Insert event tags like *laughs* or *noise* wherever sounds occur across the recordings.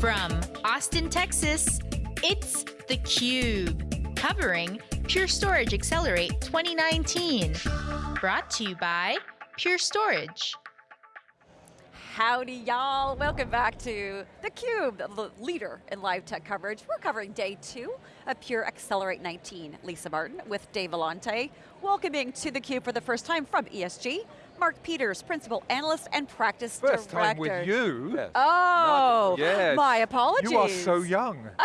From Austin, Texas, it's theCUBE, covering Pure Storage Accelerate 2019. Brought to you by Pure Storage. Howdy y'all, welcome back to theCUBE, the leader in live tech coverage. We're covering day two of Pure Accelerate 19. Lisa Martin with Dave Vellante, welcoming to theCUBE for the first time from ESG, Mark Peters, Principal Analyst and Practice First Director. time with you. Yes. Oh, Yes. my apologies. You are so young. *laughs*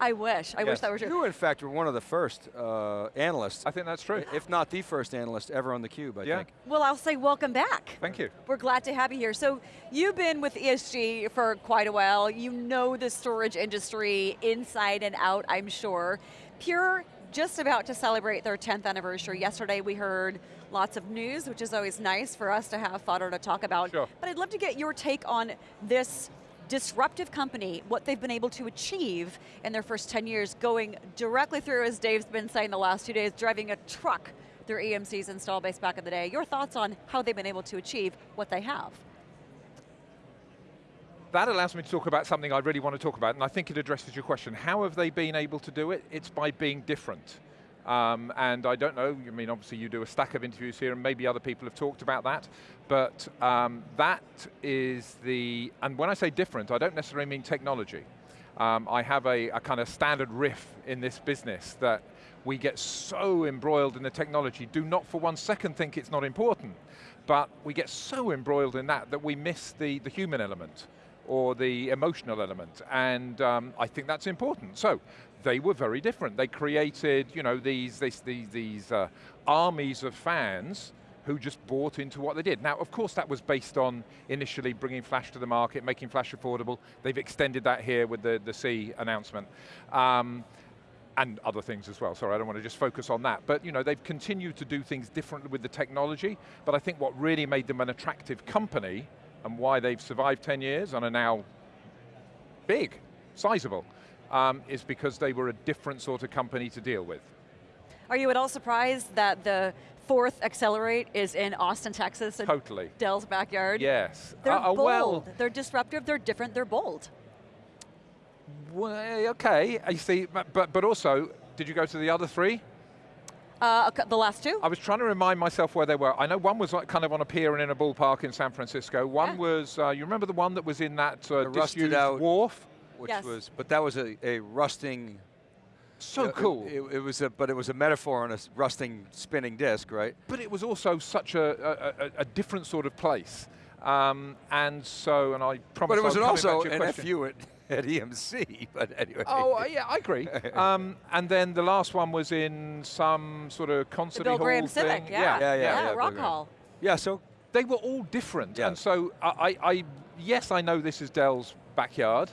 I wish, I wish that were true. You, in fact, were one of the first uh, analysts, I think that's true. if not the first analyst ever on theCUBE, I Yeah. think. Well, I'll say welcome back. Thank you. We're glad to have you here. So you've been with ESG for quite a while. You know the storage industry inside and out, I'm sure. Pure just about to celebrate their 10th anniversary. Yesterday we heard lots of news, which is always nice for us to have fodder to talk about. Sure. But I'd love to get your take on this disruptive company, what they've been able to achieve in their first 10 years, going directly through, as Dave's been saying the last two days, driving a truck through EMC's install base back in the day. Your thoughts on how they've been able to achieve what they have? That allows me to talk about something I really want to talk about, and I think it addresses your question. How have they been able to do it? It's by being different. Um, and I don't know, I mean obviously you do a stack of interviews here and maybe other people have talked about that, but um, that is the, and when I say different, I don't necessarily mean technology. Um, I have a, a kind of standard riff in this business that we get so embroiled in the technology, do not for one second think it's not important, but we get so embroiled in that that we miss the, the human element or the emotional element, and um, I think that's important. So, they were very different. They created, you know, these, these, these, these uh, armies of fans who just bought into what they did. Now, of course, that was based on initially bringing Flash to the market, making Flash affordable. They've extended that here with the, the C announcement. Um, and other things as well, sorry, I don't want to just focus on that. But you know, they've continued to do things differently with the technology, but I think what really made them an attractive company and why they've survived 10 years and are now big, sizable, um, is because they were a different sort of company to deal with. Are you at all surprised that the fourth Accelerate is in Austin, Texas? Totally. Dell's backyard? Yes. They're Uh, uh, bold, well, they're disruptive, they're different, they're bold. well, okay, I see, but, but, but also, did you go to the other three? Uh, the last two? I was trying to remind myself where they were. I know one was like kind of on a pier and in a ballpark in San Francisco. One Yeah. was, uh, you remember the one that was in that uh, rusted out- wharf? Which Yes. was, but that was a, a rusting. So uh, cool. It, it was a, but it was a metaphor on a rusting spinning disc, right? but it was also such a, a, a, a different sort of place. Um, and so, and I promise But it was I'll also back to your an question. FU at, *laughs* at EMC, but anyway. Oh, uh, yeah, I agree. *laughs* um, and then the last one was in some sort of concert The Bill hall Graham thing. Civic, yeah. Yeah, yeah, yeah, yeah, Rock Hall. Yeah, so They were all different. Yeah. And so, I, I, I, yes, I know this is Dell's backyard.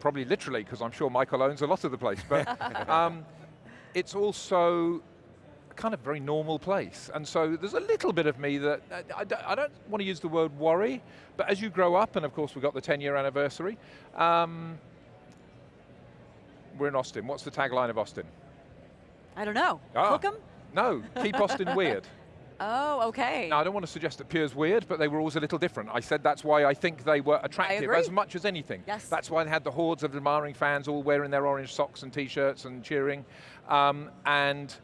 Probably literally, because I'm sure Michael owns a lot of the place. But *laughs* um, it's also a kind of very normal place. And so there's a little bit of me that, I, I don't- want to use the word worry, but as you grow up, and of course we've got the 10 year anniversary, um, we're in Austin. What's the tagline of Austin? I don't know. Ah. Hook 'em? No, keep Austin weird. *laughs* Oh, okay. Now, I don't want to suggest that Pure's weird, but they were always a little different. I said that's why I think they were attractive as much as anything. Yes. That's why they had the hordes of admiring fans all wearing their orange socks and t-shirts and cheering. Um, and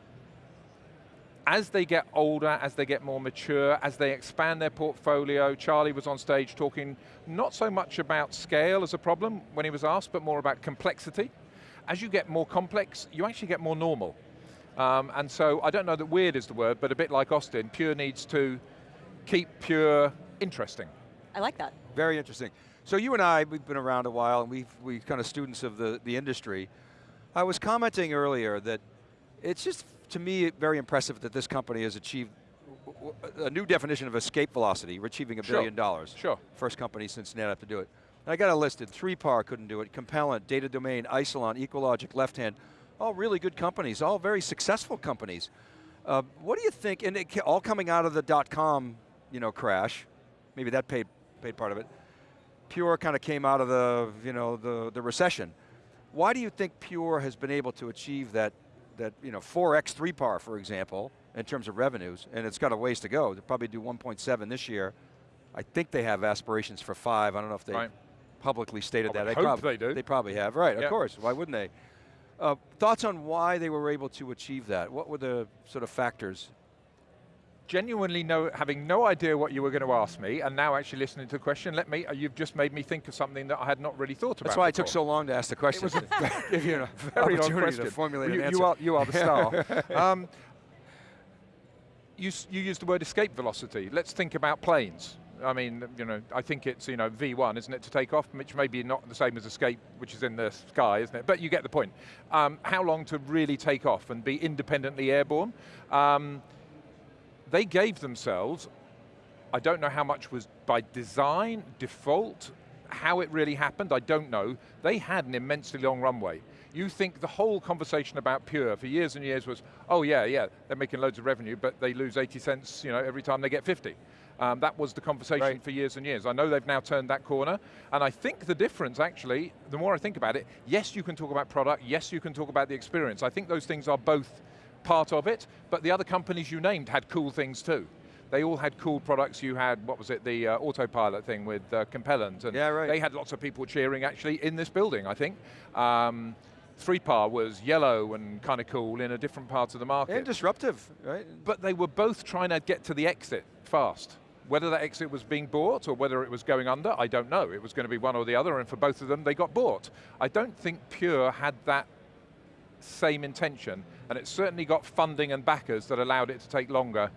as they get older, as they get more mature, as they expand their portfolio, Charlie was on stage talking not so much about scale as a problem when he was asked, but more about complexity. As you get more complex, you actually get more normal. Um, and so I don't know that weird is the word, but a bit like Austin, Pure needs to keep Pure interesting. I like that. Very interesting. So you and I, we've been around a while, and we've we kind of students of the, the industry. I was commenting earlier that it's just, to me, very impressive that this company has achieved a new definition of escape velocity. We're achieving a Sure. billion dollars. Sure. First company since NetApp to do it. And I got it listed, 3PAR couldn't do it, Compellent, Data Domain, Isilon, EqualLogic, Left Hand, all really good companies, all very successful companies. Uh, what do you think, and it, all coming out of the dot-com you know, crash, maybe that paid, paid part of it. Pure kind of came out of the, you know, the, the recession. Why do you think Pure has been able to achieve that, that you know, 4x 3PAR, for example, in terms of revenues, and it's got a ways to go. They'll probably do 1.7 this year. I think they have aspirations for five. I don't know if they Right. publicly stated I that. They, hope prob- they do. They probably have, right, of course. Why wouldn't they? Uh, thoughts on why they were able to achieve that? What were the sort of factors? Genuinely no, having no idea what you were going to ask me, and now actually listening to the question, let me, uh, you've just made me think of something that I had not really thought about That's why it took so long to ask the question. It was a *laughs* give you an *laughs* Very long question. to formulate you, an you are, you are the star. *laughs* um, you, you used the word escape velocity. Let's think about planes. I mean, you know, I think it's, you know, V1, isn't it, to take off, which may be not the same as escape, which is in the sky, isn't it? But you get the point. Um, how long to really take off and be independently airborne? Um, they gave themselves, I don't know how much was by design, default, how it really happened, I don't know. They had an immensely long runway. You think the whole conversation about Pure for years and years was, oh yeah, yeah, they're making loads of revenue, but they lose 80 cents you know, every time they get 50. Um, that was the conversation Right. for years and years. I know they've now turned that corner, and I think the difference actually, the more I think about it, yes, you can talk about product, yes, you can talk about the experience. I think those things are both part of it, but the other companies you named had cool things too. They all had cool products. You had, what was it, the uh, autopilot thing with uh, Compellent, and Yeah, right. they had lots of people cheering actually in this building, I think. Um, 3PAR was yellow and kind of cool in a different part of the market. and disruptive, right? But they were both trying to get to the exit fast. Whether that exit was being bought or whether it was going under, I don't know. It was going to be one or the other, and for both of them, they got bought. I don't think Pure had that same intention, and it certainly got funding and backers that allowed it to take longer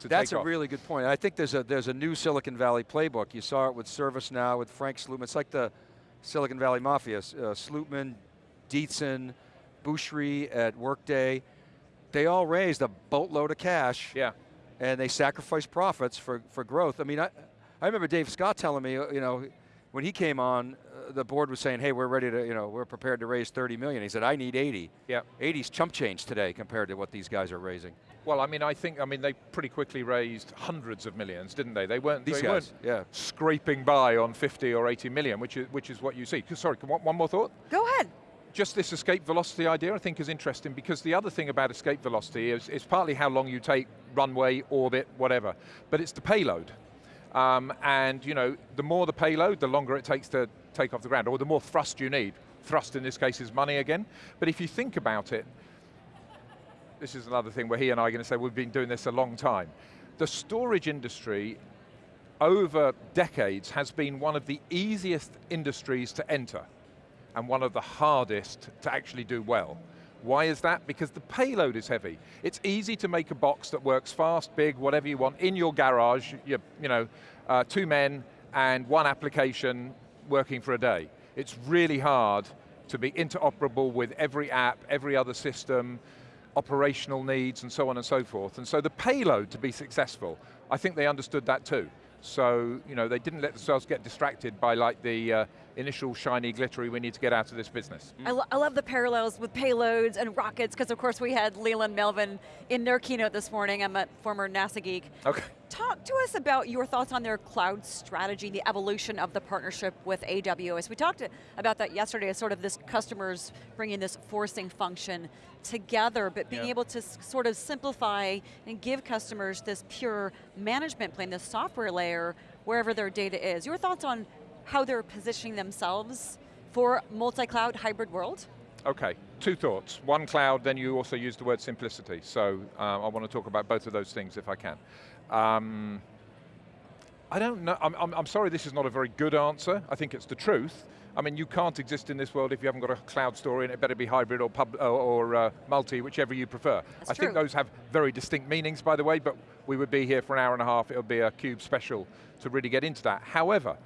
to That's a off. really good point. I think there's a there's a new Silicon Valley playbook. You saw it with ServiceNow, with Frank Slootman. It's like the Silicon Valley Mafia. Uh, Slootman, Dietzen, Bhusri at Workday. They all raised a boatload of cash. yeah. and they sacrificed profits for, for growth. I mean, I, I remember Dave Scott telling me, uh, you know, when he came on, the board was saying, hey, we're ready to, you know, we're prepared to raise 30 million. He said, I need 80. Yeah. 80's chump change today compared to what these guys are raising. Well, I mean, I think, I mean, they pretty quickly raised hundreds of millions, didn't they? They weren't, These they guys, weren't yeah. scraping by on 50 or 80 million, which is, which is what you see. Sorry, one one more thought? Go ahead. just this escape velocity idea I think is interesting because the other thing about escape velocity is, is partly how long you take runway, orbit, whatever, but it's the payload. Um, and you know, the more the payload, the longer it takes to take off the ground, or the more thrust you need. Thrust in this case is money again. But if you think about it, this is another thing where he and I are going to say we've been doing this a long time. The storage industry over decades has been one of the easiest industries to enter and one of the hardest to actually do well. Why is that? Because the payload is heavy. It's easy to make a box that works fast, big, whatever you want, in your garage, you, you know, uh, two men and one application working for a day. It's really hard to be interoperable with every app, every other system, operational needs, and so on and so forth. And so the payload to be successful, I think they understood that too. So, you know, they didn't let themselves get distracted by like the uh, initial shiny glittery, we need to get out of this business. I, lo- I love the parallels with payloads and rockets, because of course we had Leland Melvin in their keynote this morning. I'm a former NASA geek. Okay. Talk to us about your thoughts on their cloud strategy, the evolution of the partnership with AWS. We talked about that yesterday as sort of this customers bringing this forcing function together, but being Yeah. able to sort of simplify and give customers this pure management plane, this software layer, wherever their data is. Your thoughts on how they're positioning themselves for multi-cloud hybrid world? Okay, two thoughts. One cloud, then you also use the word simplicity. So um, I want to talk about both of those things if I can. Um, I don't know, I'm, I'm, I'm sorry this is not a very good answer. I think it's the truth. I mean, you can't exist in this world if you haven't got a cloud story and it better be hybrid or, pub, or, uh, multi, whichever you prefer. That's I think those have very distinct meanings, by the way, but we would be here for an hour and a half. It would be a CUBE special to really get into that. However,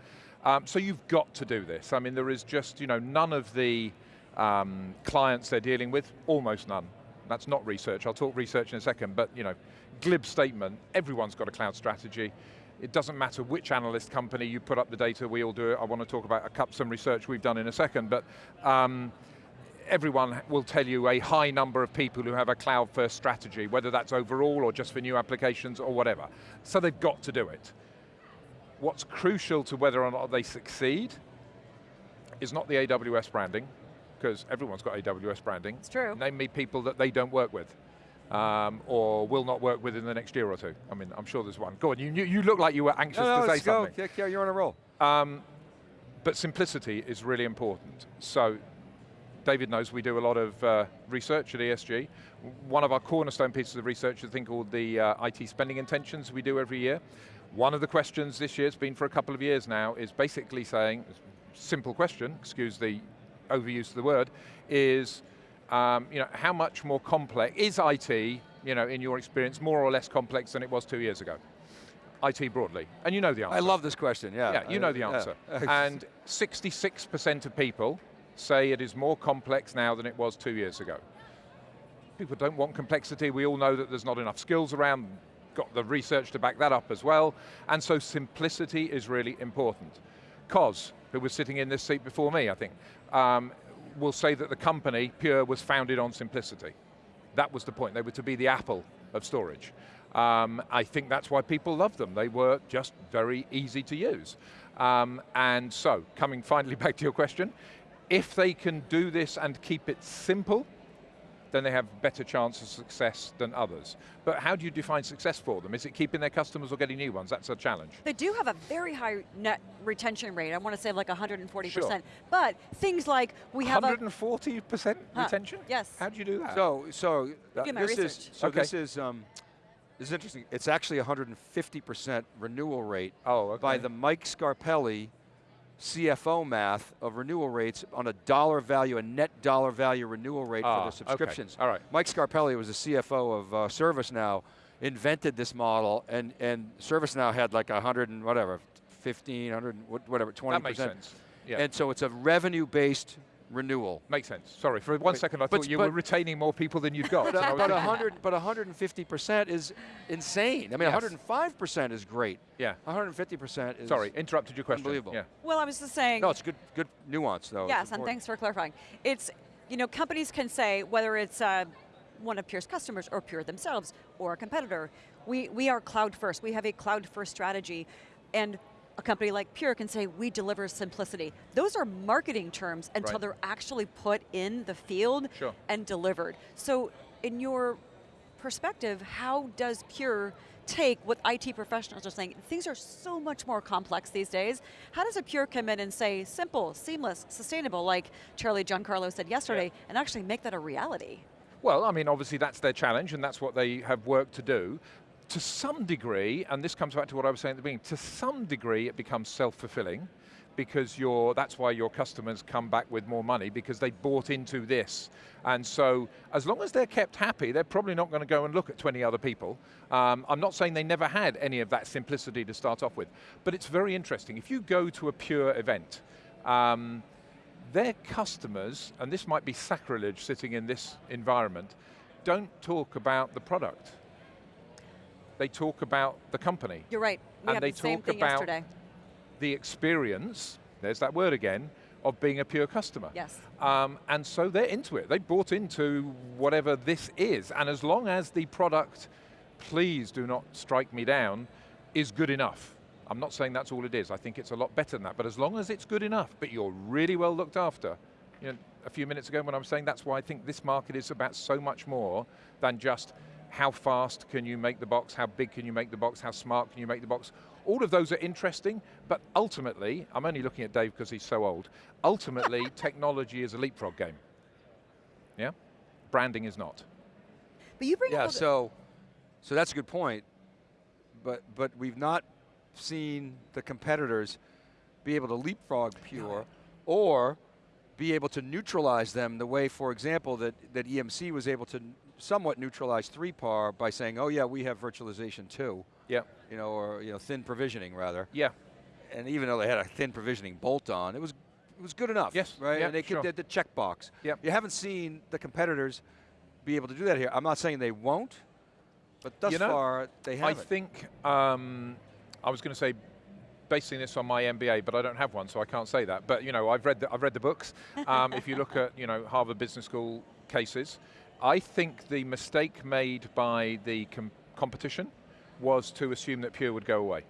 um, so you've got to do this. I mean, there is just, you know, none of the um, clients they're dealing with, almost none. That's not research. I'll talk research in a second, but you know, glib statement, everyone's got a cloud strategy. It doesn't matter which analyst company you put up the data, we all do it. I want to talk about a cup, some research we've done in a second, but um, everyone will tell you a high number of people who have a cloud first strategy, whether that's overall or just for new applications or whatever. So they've got to do it. What's crucial to whether or not they succeed is not the AWS branding, because everyone's got AWS branding. It's true. Name me people that they don't work with. Um, or will not work with in the next year or two. I mean, I'm sure there's one. Go on, you, you, you look like you were anxious No, no, to say let's go. something. Yeah, yeah, you're on a roll. But simplicity is really important. So David knows we do a lot of uh, research at ESG. One of our cornerstone pieces of research is a thing called the uh, IT spending intentions we do every year. One of the questions this year, it's been for a couple of years now, is basically saying, simple question, excuse the overuse of the word, is um, you know, how much more complex, is IT, you know, in your experience, more or less complex than it was two years ago? IT broadly, and you know the answer. I love this question, yeah. Yeah, you know the answer. Yeah. *laughs* and 66% of people say it is more complex now than it was two years ago. People don't want complexity, we all know that there's not enough skills around, got the research to back that up as well, and so simplicity is really important. Coz, who was sitting in this seat before me, I think, um, will say that the company, Pure, was founded on simplicity. That was the point, they were to be the Apple of storage. Um, I think that's why people love them. They were just very easy to use. Um, and so, coming finally *laughs* back to your question, if they can do this and keep it simple, then they have better chance of success than others. But how do you define success for them? Is it keeping their customers or getting new ones? That's a challenge. They do have a very high net retention rate. I want to say like 140%. Sure. But things like we have 140% retention? Yes. How do you do that? So, so do my this research. is so Okay. this is um, this is interesting. It's actually 150% renewal rate oh, okay. by the Mike Scarpelli CFO math of renewal rates on a dollar value, a net dollar value renewal rate Ah, for the okay. subscriptions. All right. Mike Scarpelli was the CFO of uh, ServiceNow, invented this model, and, and ServiceNow had like 100 and whatever, 15, 100, whatever, 20%. That makes sense. Yeah. And so it's a revenue-based renewal. Makes sense. Sorry, for one But- second I but- thought you but- were retaining more people than you've got. But, and I but, thinking, 100, but 150% is insane. I mean, Yes. 105% is great. Yeah. 150% is Sorry, interrupted your question. unbelievable. Yeah. well, I was just saying. No, it's good, good nuance though. Yes, and thanks for clarifying. It's, you know, companies can say, whether it's uh, one of Pure's customers or Pure themselves or a competitor, we, we are cloud first. We have a cloud first strategy. And a company like Pure can say, we deliver simplicity. Those are marketing terms until Right. they're actually put in the field Sure. and delivered. So in your perspective, how does Pure take what IT professionals are saying? Things are so much more complex these days. How does a Pure come in and say simple, seamless, sustainable, like Charlie Giancarlo said yesterday, and actually make that a reality? Well, I mean, obviously that's their challenge and that's what they have work to do. To some degree, and this comes back to what I was saying at the beginning, to some degree it becomes self-fulfilling because you're, that's why your customers come back with more money because they bought into this. And so, as long as they're kept happy, they're probably not going to go and look at 20 other people. Um, I'm not saying they never had any of that simplicity to start off with, but it's very interesting. If you go to a pure event, um, their customers, and this might be sacrilege sitting in this environment, don't talk about the product. They talk about the company. You're right. We And they the talk about- yesterday. The experience, there's that word again, of being a pure customer. Yes. Um, and so they're into it. They bought into whatever this is. And as long as the product, please do not strike me down, is good enough. I'm not saying that's all it is. I think it's a lot better than that. But as long as it's good enough, but you're really well looked after, you know, a few minutes ago when I was saying that's why I think this market is about so much more than just how fast can you make the box, how big can you make the box, how smart can you make the box. All of those are interesting, but ultimately, I'm only looking at Dave because he's so old, ultimately *laughs* technology is a leapfrog game. Yeah? Branding is not. But you bring Yeah, up a- so, so that's a good point. But, but we've not seen the competitors be able to leapfrog Pure or be able to neutralize them the way, for example, that, that EMC was able to n- somewhat neutralize 3PAR by saying, oh yeah, we have virtualization too, Yeah. you know, or you know, thin provisioning rather. Yeah. And even though they had a thin provisioning bolt on, it was, it was good enough. Yes, Right, yeah, and they sure. did the checkbox. Yep. You haven't seen the competitors be able to do that here. I'm not saying they won't, but thus You know, far they haven't. I think, um, I was going to say, basing this on my MBA, but I don't have one, so I can't say that. But you know, I've read the, I've read the books. Um, if you look at you know Harvard Business School cases, I think the mistake made by the com- competition was to assume that Pure would go away,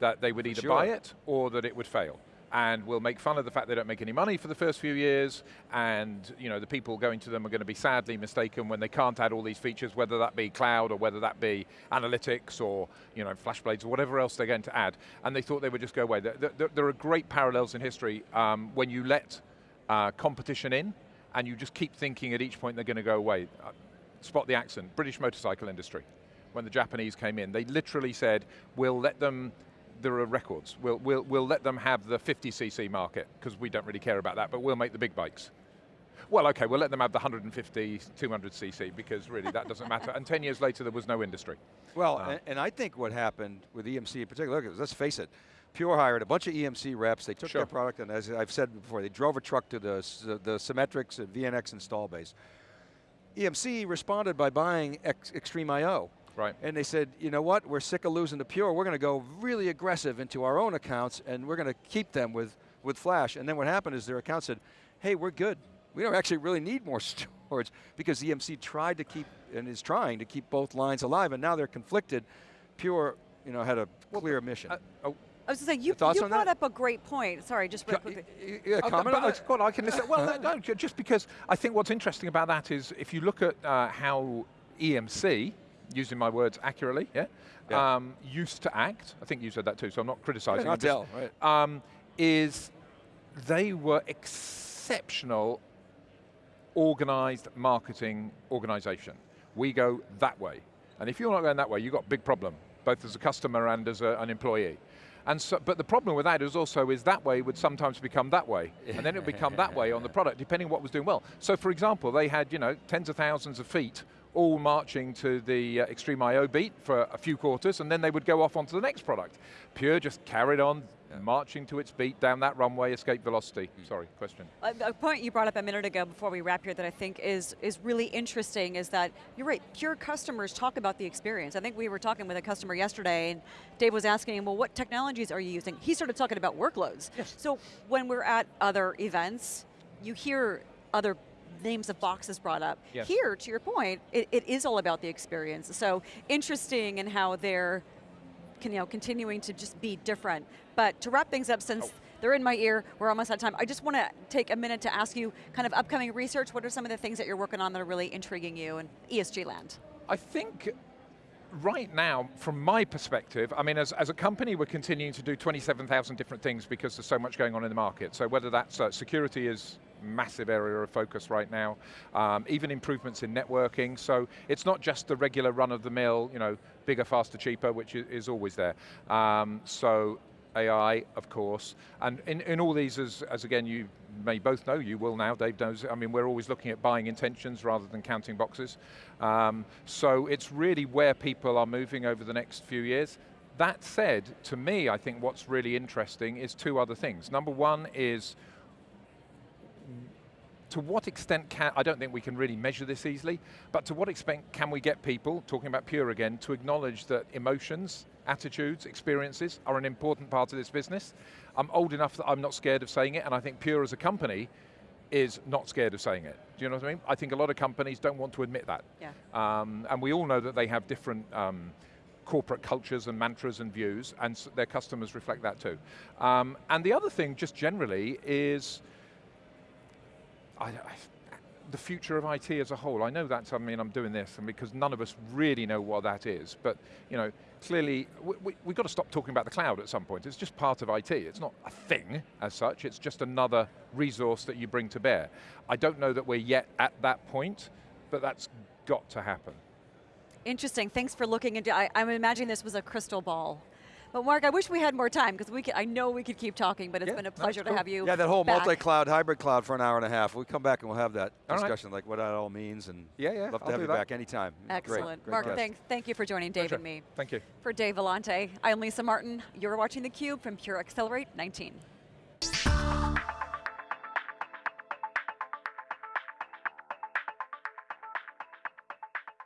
that they would either Sure. buy it or that it would fail. and we'll make fun of the fact they don't make any money for the first few years, and you know, the people going to them are going to be sadly mistaken when they can't add all these features, whether that be cloud or whether that be analytics or you know, FlashBlades or whatever else they're going to add. And they thought they would just go away. There, there, there are great parallels in history um, when you let uh, competition in, and you just keep thinking at each point they're going to go away. Uh, spot the accent, British motorcycle industry. When the Japanese came in, they literally said, we'll let them there are records. We'll, we'll, we'll let them have the 50cc market, because we don't really care about that, but we'll make the big bikes. Well, okay, we'll let them have the 150, 200cc, because really that doesn't matter. And 10 years later, there was no industry. Well, Uh, and, and I think what happened with EMC in particular, look, let's face it, Pure hired a bunch of EMC reps, they took Sure. their product, and as I've said before, they drove a truck to the, the Symmetrix and VNX install base. EMC responded by buying X, XtremIO. Right. And they said, you know what, we're sick of losing to Pure, we're going to go really aggressive into our own accounts and we're going to keep them with, with Flash. And then what happened is their account said, hey, we're good. We don't actually really need more *laughs* storage because EMC tried to keep, and is trying to keep both lines alive and now they're conflicted. Pure, you know, had a clear mission. I was going to say, you, you brought that? up a great point. Sorry, just real quickly. y- y- yeah, Oh, comment but on I- that? I can listen. Well, no, no, just because I think what's interesting about that is if you look at uh, how EMC, using my words accurately, yeah, Yeah. Um, used to act. I think you said that too, so I'm not criticizing. Yeah, I'm just- right. um, is they were exceptional organized marketing organization. We go that way. And if you're not going that way, you've got a big problem, both as a customer and as a, an employee. And so, but the problem with that is also is that way would sometimes become that way. And then it would become that way on the product, depending what was doing well. So for example, they had you know tens of thousands of feet all marching to the uh, XtremIO beat for a few quarters, and then they would go off onto the next product. Pure just carried on, marching to its beat down that runway, escape velocity. Hmm. Sorry, question. A, a point you brought up a minute ago before we wrap here that I think is is really interesting is that you're right. Pure customers talk about the experience. I think we were talking with a customer yesterday, and Dave was asking him, "Well, what technologies are you using?" He started talking about workloads. Yes. So when we're at other events, you hear other names of boxes brought up. Yes. Here, to your point, it, it is all about the experience. So interesting in how they're can, you know, continuing to just be different. But to wrap things up, since they're in my ear, we're almost out of time, I just want to take a minute to ask you kind of upcoming research, what are some of the things that you're working on that are really intriguing you in ESG land? I think right now, from my perspective, I mean, as, as a company, we're continuing to do 27,000 different things because there's so much going on in the market. So whether that's uh, security is massive area of focus right now, um, even improvements in networking. So it's not just the regular run-of-the-mill, you know, bigger, faster, cheaper, which is, is always there. Um, so AI, of course, and in, in all these, as, as again you may both know, you will now, Dave knows, I mean we're always looking at buying intentions rather than counting boxes. Um, so it's really where people are moving over the next few years. That said, to me, I think what's really interesting is two other things. Number one is, to what extent can, I don't think we can really measure this easily, but to what extent can we get people, talking about Pure again, to acknowledge that emotions, attitudes, experiences are an important part of this business. I'm old enough that I'm not scared of saying it, and I think Pure as a company is not scared of saying it. Do you know what I mean? I think a lot of companies don't want to admit that. Yeah. Um, and we all know that they have different um, corporate cultures and mantras and views, and their customers reflect that too. Um, and the other thing, just generally, is I, I- the future of IT as a whole. I know that's, I mean, I'm doing this, and because none of us really know what that is, but you know, clearly, we, we, we've got to stop talking about the cloud at some point. It's just part of IT. It's not a thing as such, it's just another resource that you bring to bear. I don't know that we're yet at that point, but that's got to happen. Interesting, thanks for looking into, I, I'm imagining this was a crystal ball. But Mark, I wish we had more time because we could, I know we could keep talking, but it's Yeah, been a that's pleasure to have you Yeah, that whole multi-cloud, hybrid cloud for an hour and a half. We'll come back and we'll have that All right. discussion, like what that all means, and Yeah, yeah, love to I'll have you that. back anytime. Excellent. great Mark, guest. thank, thank you for joining Dave Pleasure. and me. Thank you. For Dave Vellante, I'm Lisa Martin. You're watching theCUBE from Pure Accelerate 19.